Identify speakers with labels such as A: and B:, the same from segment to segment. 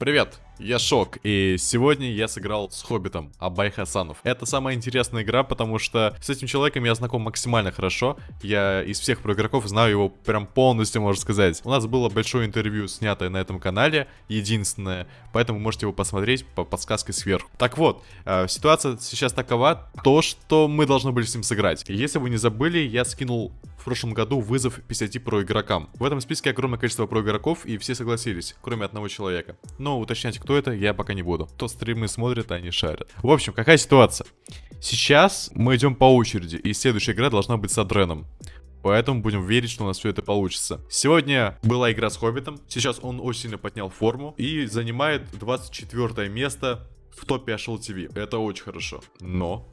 A: Привет, я Шок, и сегодня я сыграл с Хоббитом, Абай Хасанов. Это самая интересная игра, потому что с этим человеком я знаком максимально хорошо. Я из всех про игроков знаю его прям полностью, можно сказать. У нас было большое интервью, снятое на этом канале, единственное, поэтому можете его посмотреть по подсказке сверху. Так вот, э, ситуация сейчас такова, то, что мы должны были с ним сыграть. Если вы не забыли, я скинул в прошлом году вызов 50 про игрокам. В этом списке огромное количество про игроков, и все согласились, кроме одного человека. Но уточнять, кто это, я пока не буду. Кто стримы смотрит, они шарят. В общем, какая ситуация? Сейчас мы идем по очереди, и следующая игра должна быть с Адреном. Поэтому будем верить, что у нас все это получится. Сегодня была игра с Хоббитом. Сейчас он очень сильно поднял форму и занимает 24 место в топе HL TV. Это очень хорошо. Но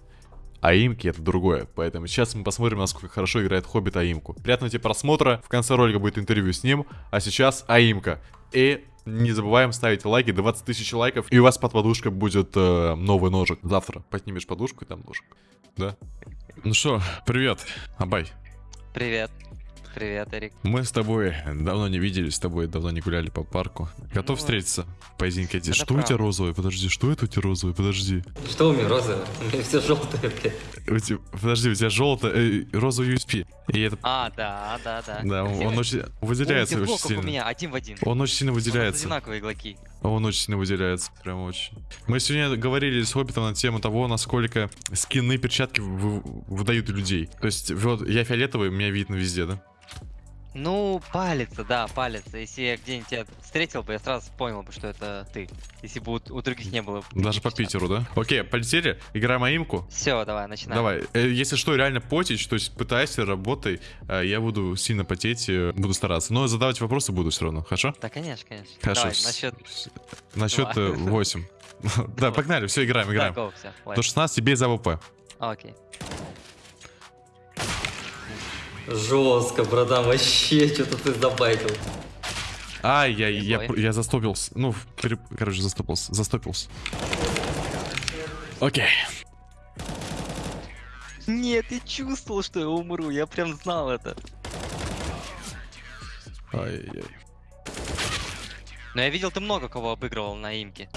A: Аимки это другое. Поэтому сейчас мы посмотрим, насколько хорошо играет Хоббит Аимку. Приятного тебе просмотра. В конце ролика будет интервью с ним. А сейчас Аимка. И не забываем ставить лайки, 20 тысяч лайков, и у вас под подушкой будет э, новый ножик. Завтра поднимешь подушку, и там ножик. Да? Ну что, привет, Абай.
B: Привет. Привет, Эрик.
A: Мы с тобой давно не виделись, с тобой давно не гуляли по парку. Готов ну, встретиться? Поединке эти. Что правда. у тебя розовый? Подожди, что это у тебя розовый? Подожди.
B: Что у меня розовый? У меня все желтое,
A: блядь. Подожди, у тебя желтое, э, розовый USP.
B: И это... А, да, да, да.
A: Да, он, он очень выделяется очень сильно.
B: у меня, один в один.
A: Он очень сильно выделяется.
B: У нас одинаковые игроки.
A: Он очень сильно выделяется, прям очень. Мы сегодня говорили с Хоббитом на тему того, насколько скины, перчатки выдают людей. То есть, вот я фиолетовый, меня видно везде, да?
B: Ну, палится, да, палится. Если я где-нибудь тебя встретил бы, я сразу понял бы, что это ты. Если бы у, у других не было.
A: Даже по Питеру, да? Окей, полетели, играем имку.
B: Все, давай, начинаем.
A: Давай. Э, если что, реально потеть, то есть пытайся, работай. Э, я буду сильно потеть, э, буду стараться. Но задавать вопросы буду все равно, хорошо?
B: Да, конечно, конечно.
A: Хорошо.
B: Давай, насчет...
A: Насчет 8. Да, погнали, все, играем, играем. До 16 без AWP.
B: Окей.
C: Жестко, братан, вообще что-то ты забайтил.
A: Ай, я, я, я, я застопился. Ну, переп... короче, застопился. Застопился. Окей.
B: Нет, я чувствовал, что я умру. Я прям знал это.
A: Ай-яй-яй.
B: Но я видел, ты много кого обыгрывал на имке.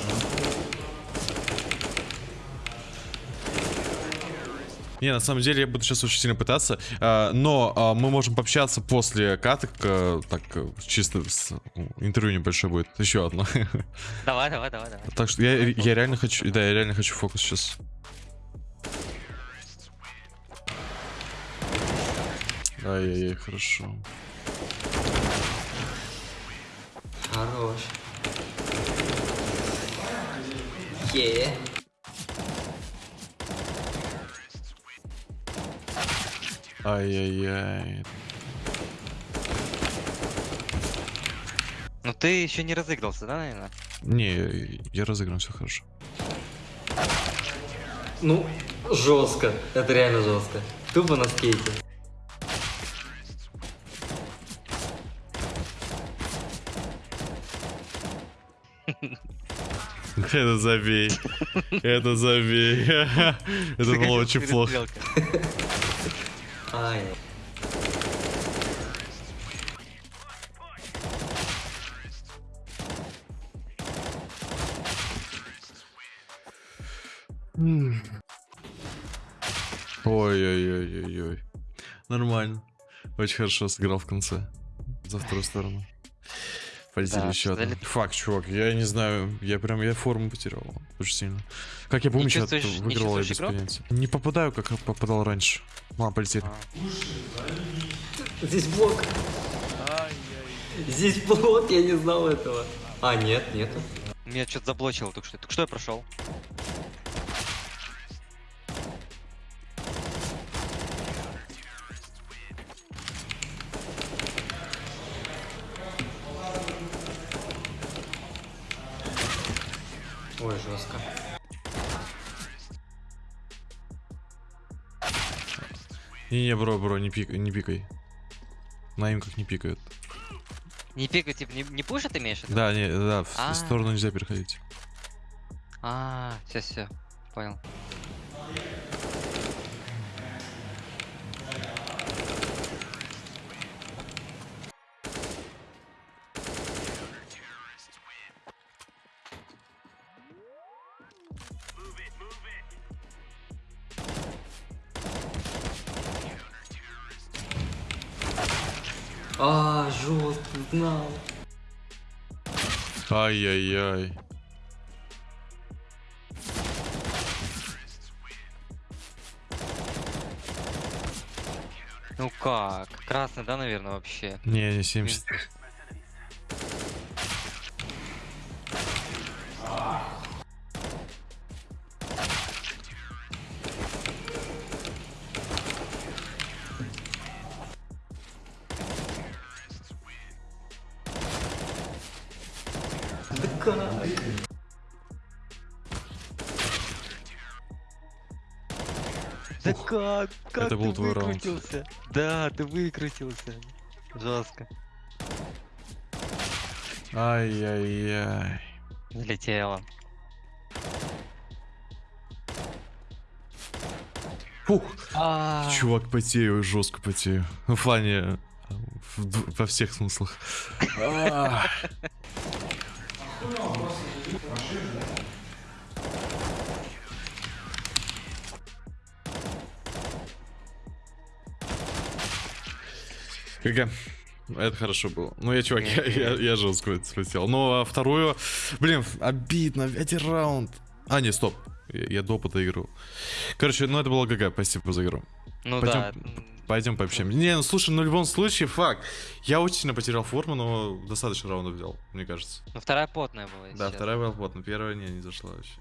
A: Не, на самом деле я буду сейчас очень сильно пытаться, а, но а, мы можем пообщаться после каток, а, так чисто с, интервью небольшое будет, еще одно.
B: Давай, давай, давай, давай.
A: Так что я, я реально хочу, да, я реально хочу фокус сейчас. Ай-яй-яй, хорошо.
C: Хорош. Yeah.
A: Ай-яй-яй.
B: Ну ты еще не разыгрался, да, наверное?
A: Не, я разыгран, все хорошо.
C: Ну, жестко. Это реально жестко. Тупо на скейте.
A: Это забей. Это забей. Это было очень плохо. Ай. Ой-ой-ой-ой-ой. Нормально. Очень хорошо сыграл в конце. За вторую сторону. Полетели да, еще одна. Факт, чувак, я не знаю, я прям, я форму потерял очень сильно. Как я помню, что выиграл я без понятия. Не попадаю, как попадал раньше. Ладно, полетели.
C: А. Здесь блок. Здесь блок, я не знал этого. А, нет, нету.
B: Меня что-то заблочило только что. Только что я прошел.
A: Не-не, бро, бро, не, пик, не пикай. На им как не пикают.
B: Не пикают, типа, не, не пушат имеешь?
A: Да, не, да, в а -а -а. сторону нельзя переходить.
B: А, все, все, понял.
C: А, жестко, знал.
A: Ай-яй-яй.
B: Ну как? Красный, да, наверное, вообще?
A: Не, не 70.
C: Как?
B: Как
A: Это был
B: ты
A: твой раунд.
B: выкрутился? Да, ты выкрутился. Жестко.
A: Ай-яй-яй.
B: Залетело.
A: Фух.
B: А,
A: Чувак, потею, жестко потею. Ну, в плане... во всех смыслах. А. ГГ. Это хорошо было. Ну, я, чувак, я, я, я жестко это слетел. Ну, а вторую... Блин, обидно, один раунд. А, не, стоп. Я, я до опыта игру. Короче, ну, это было ГГ. Спасибо за игру.
B: ну
A: Пойдем,
B: да.
A: пойдем пообщаемся. Не, ну слушай, ну в любом случае, факт. Я очень сильно потерял форму, но достаточно раундов взял, мне кажется.
B: Ну вторая потная была.
A: Да, вторая была плотно, первая не, не зашла вообще.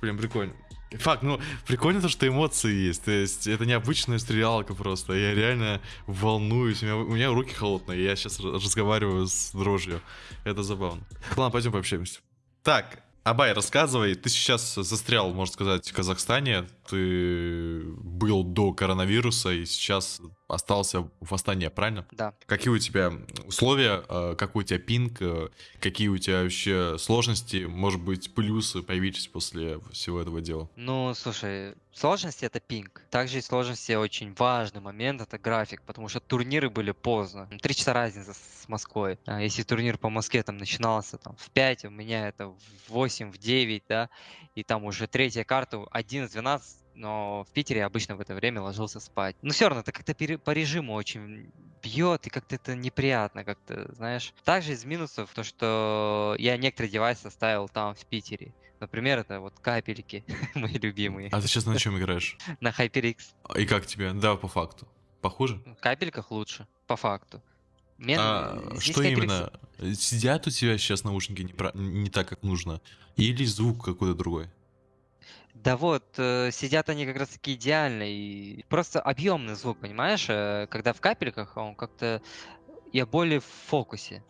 A: Блин, прикольно. Факт, ну, прикольно то, что эмоции есть. То есть, это необычная стрелялка просто. Я реально волнуюсь. У меня, у меня руки холодные. Я сейчас разговариваю с дрожью. Это забавно. Ладно, пойдем пообщаемся. Так, Абай, рассказывай. Ты сейчас застрял, можно сказать, в Казахстане. Ты был до коронавируса и сейчас остался в Астане, правильно?
B: Да.
A: Какие у тебя условия, э, какой у тебя пинг, э, какие у тебя вообще сложности, может быть, плюсы появились после всего этого дела?
B: Ну, слушай, сложности это пинг. Также и сложности очень важный момент это график, потому что турниры были поздно. Три часа разница с Москвой. А Если турнир по Москве там начинался там в 5, у меня это в 8, в 9, да, и там уже третья карта 11-12, но в Питере обычно в это время ложился спать. Но все равно это как-то по режиму очень бьет, и как-то это неприятно, как-то, знаешь. Также из минусов то, что я некоторые девайсы оставил там, в Питере. Например, это вот капельки, мои любимые,
A: А ты сейчас на чем играешь?
B: на HyperX.
A: И как тебе? Да, по факту. Похуже?
B: В капельках лучше, по факту. Мен-
A: А, что
B: HyperX
A: именно? Сидят у тебя сейчас наушники не, про- не так, как нужно? Или звук какой-то другой?
B: Да вот, э, сидят они как раз таки идеально, и просто объемный звук, понимаешь? Э, Когда в капельках, он как-то... Я более в фокусе.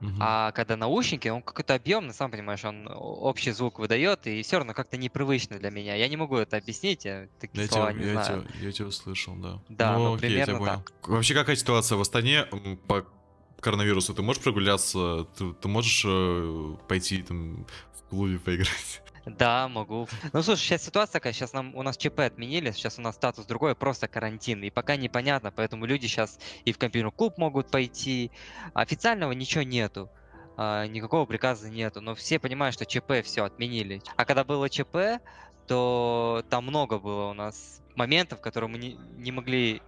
A: Мгм.
B: А когда наушники, он какой-то объемный, сам понимаешь, он общий звук выдает, и все равно как-то непривычно для меня. Я не могу это объяснить, я такие
A: Я
B: слова
A: тебя,
B: не
A: я,
B: знаю.
A: тебя, я тебя услышал, да.
B: Да, ну,
A: окей, я тебя
B: примерно
A: понял. Вообще, какая ситуация в Астане по коронавирусу? Ты можешь прогуляться? Ты, ты можешь э, пойти там в клубе поиграть?
B: Да, могу. Ну слушай, сейчас ситуация такая, сейчас нам у нас ЧП отменили, сейчас у нас статус другой, просто карантин, и пока непонятно, поэтому люди сейчас и в компьютерный клуб могут пойти. Официального ничего нету, а, никакого приказа нету, но все понимают, что ЧП все отменили. А когда было ЧП, то там много было у нас моментов, которые мы не, не могли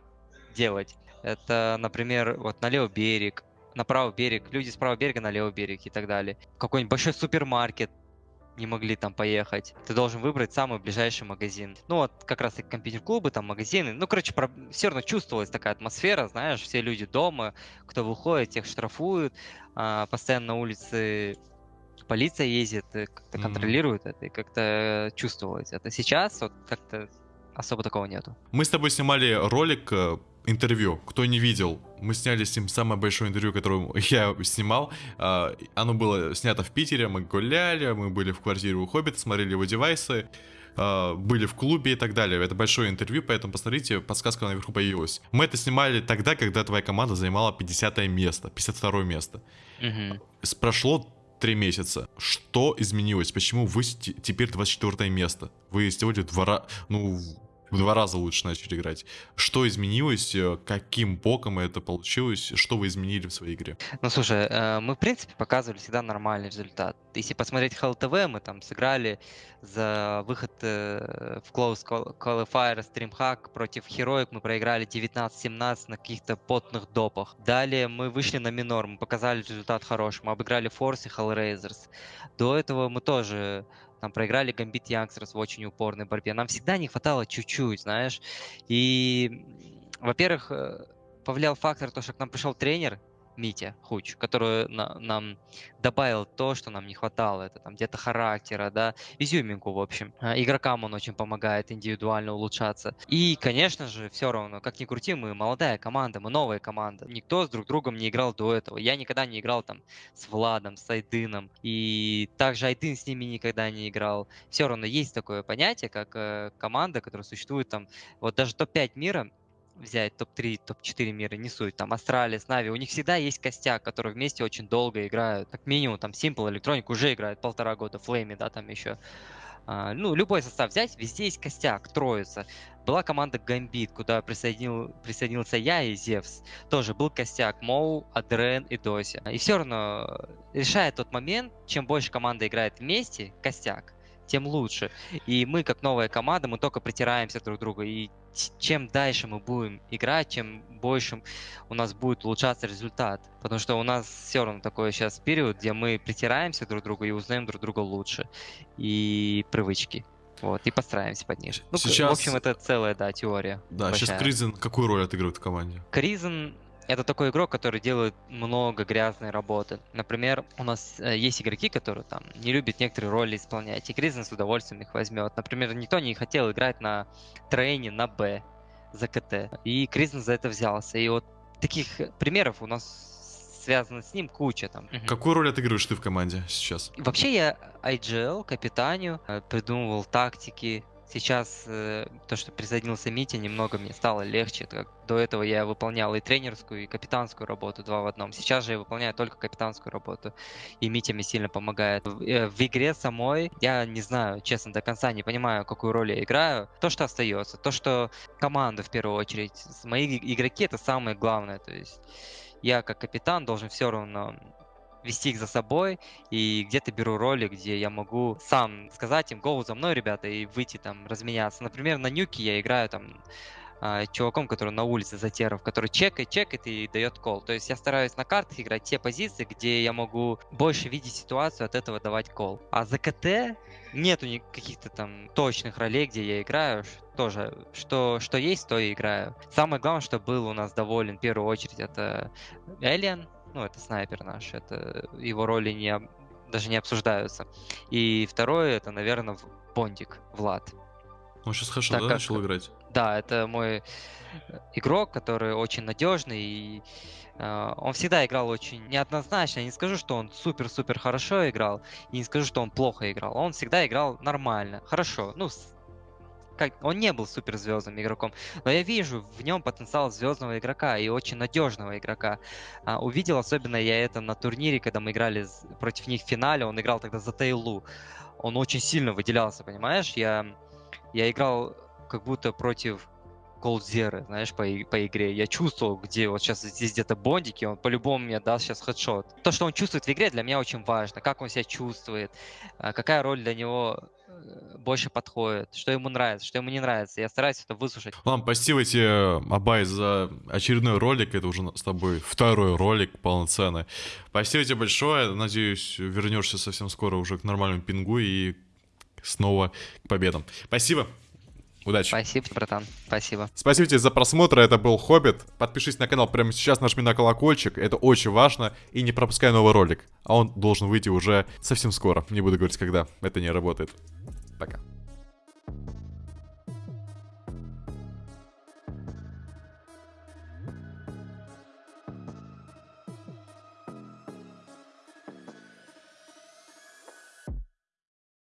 B: делать. Это, например, вот на левый берег, на правый берег, люди с правого берега на левый берег и так далее. Какой-нибудь большой супермаркет, не могли там поехать. Ты должен выбрать самый ближайший магазин. Ну вот как раз и компьютер-клубы, там магазины. Ну, короче, все равно чувствовалась такая атмосфера, знаешь, все люди дома, кто выходит, тех штрафуют. а, постоянно на улице полиция ездит, и как-то
A: Мгм.
B: контролирует это, и как-то чувствовалось. Это сейчас вот как-то особо такого нету.
A: Мы с тобой снимали ролик, э, интервью. Кто не видел, мы сняли с ним самое большое интервью, которое я снимал. А, Оно было снято в Питере, мы гуляли, мы были в квартире у Хоббита, смотрели его девайсы, а, были в клубе и так далее. Это большое интервью, поэтому посмотрите, подсказка наверху появилась. Мы это снимали тогда, когда твоя команда занимала 50 место, 52 место. С- Прошло три месяца. Что изменилось? Почему вы те- теперь 24 место? Вы сделали два раза, ну, в два раза лучше начали играть. Что изменилось? э, Каким боком это получилось? Что вы изменили в своей игре?
B: Ну слушай, э, мы в принципе показывали всегда нормальный результат. если посмотреть ХЛТВ, мы там сыграли за выход э, в Close Qualifier Streamhack против Heroic, мы проиграли 19-17 на каких-то потных допах. Далее мы вышли на минор, мы показали результат хороший, мы обыграли Force и Hellraisers. До этого мы тоже там проиграли Gambit Youngsters в очень упорной борьбе. Нам всегда не хватало чуть-чуть, знаешь. И, во-первых, э, повлиял фактор, то, что к нам пришел тренер, Митя Хуч, который на, нам добавил то, что нам не хватало. Это там где-то характера, да, изюминку, в общем. А, игрокам он очень помогает индивидуально улучшаться. И, конечно же, все равно, как ни крути, мы молодая команда, мы новая команда. Никто с друг другом не играл до этого. Я никогда не играл там с Владом, с Айдыном. И также Айдын с ними никогда не играл. Все равно есть такое понятие, как э, команда, которая существует там, вот даже топ-5 мира, взять топ-3, топ-4 мира, не суть, там, Astralis, NaVi, у них всегда есть костяк, которые вместе очень долго играют, как минимум, там, s1mple, electronic уже играет полтора года, flamie, да, там еще. А, ну, любой состав взять, везде есть костяк, троица. Была команда Гамбит, куда присоединил, присоединился я и Зевс. Тоже был костяк Моу, Адрен и Доси. И все равно решает тот момент, чем больше команда играет вместе, костяк, тем лучше. И мы, как новая команда, мы только притираемся друг к другу. И чем дальше мы будем играть, чем больше у нас будет улучшаться результат. Потому что у нас все равно такой сейчас период, где мы притираемся друг к другу и узнаем друг друга лучше. И привычки. Вот, и подстраиваемся под них. Ну, сейчас... в общем, это целая, да, теория.
A: Да, большая. сейчас Кризен какую роль отыгрывает в команде?
B: Кризен это такой игрок, который делает много грязной работы. Например, у нас э, есть игроки, которые там не любят некоторые роли исполнять, и Кризен с удовольствием их возьмет. Например, никто не хотел играть на трейне на Б за КТ, и Кризен за это взялся. И вот таких примеров у нас связано с ним куча там.
A: Какую роль отыгрываешь ты в команде сейчас?
B: Вообще я IGL, капитанию, э, придумывал тактики, Сейчас э, то, что присоединился Митя, немного мне стало легче. До этого я выполнял и тренерскую, и капитанскую работу два в одном. Сейчас же я выполняю только капитанскую работу, и Митя мне сильно помогает. В, э, в игре самой я не знаю, честно, до конца не понимаю, какую роль я играю. То, что остается, то, что команда в первую очередь. Мои игроки это самое главное. То есть я как капитан должен все равно вести их за собой, и где-то беру роли, где я могу сам сказать им, гоу за мной, ребята, и выйти там разменяться. Например, на нюке я играю там а, чуваком, который на улице затеров, который чекает, чекает и дает кол. То есть я стараюсь на картах играть те позиции, где я могу больше видеть ситуацию, от этого давать кол. А за КТ нету каких-то там точных ролей, где я играю. Тоже, что, что есть, то и играю. Самое главное, что был у нас доволен в первую очередь, это Элиан, ну, это снайпер наш, это его роли не, даже не обсуждаются. И второе, это, наверное, Бондик, Влад.
A: Он сейчас хорошо, так да, как... начал играть?
B: Да, это мой э, игрок, который очень надежный и Uh, он всегда играл очень неоднозначно. Я не скажу, что он супер-супер хорошо играл, и не скажу, что он плохо играл. Он всегда играл нормально, хорошо. Ну, как, он не был суперзвездным игроком, но я вижу в нем потенциал звездного игрока и очень надежного игрока. А, увидел особенно я это на турнире, когда мы играли против них в финале, он играл тогда за Тейлу. Он очень сильно выделялся, понимаешь? Я, я играл как будто против Голдзеры, знаешь, по, по игре. Я чувствовал, где вот сейчас здесь где-то бондики, он по-любому мне даст сейчас хедшот. То, что он чувствует в игре, для меня очень важно. Как он себя чувствует, а, какая роль для него больше подходит, что ему нравится, что ему не нравится. Я стараюсь это выслушать.
A: Ладно, спасибо тебе, Абай, за очередной ролик. Это уже с тобой второй ролик полноценный. Спасибо тебе большое. Надеюсь, вернешься совсем скоро уже к нормальному пингу и снова к победам. Спасибо. Удачи.
B: Спасибо, братан. Спасибо.
A: Спасибо тебе за просмотр. Это был Хоббит. Подпишись на канал прямо сейчас, нажми на колокольчик. Это очень важно. И не пропускай новый ролик. А он должен выйти уже совсем скоро. Не буду говорить, когда. Это не работает. Пока.